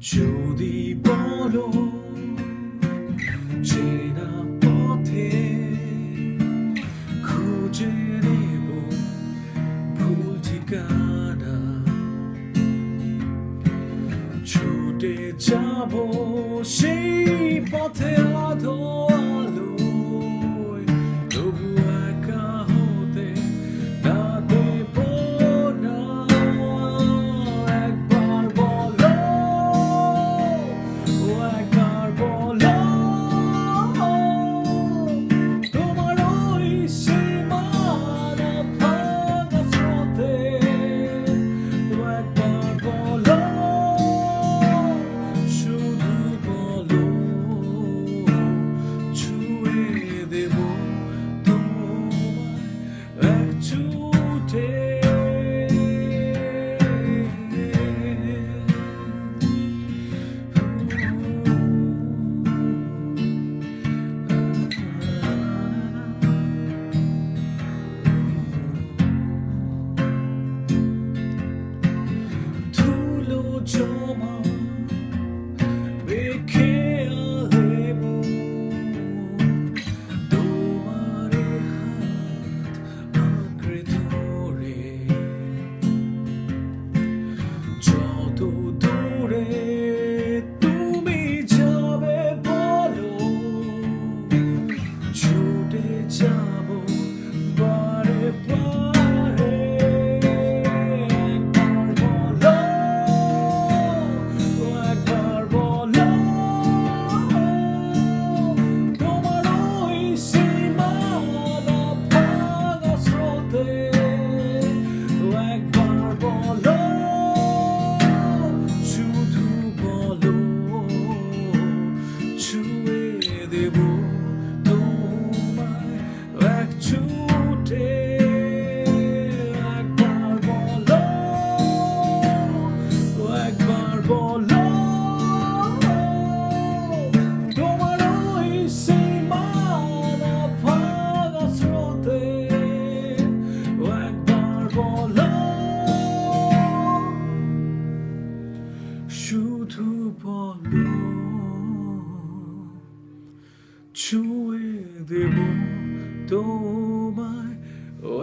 যদি বলো চেনা পথে খুঁজে নেব ভুল ঠিকানা। ছুটে যাব সেই পথে 旧梦 শুধু বলো ছুঁয়ে দেব তোমায় ও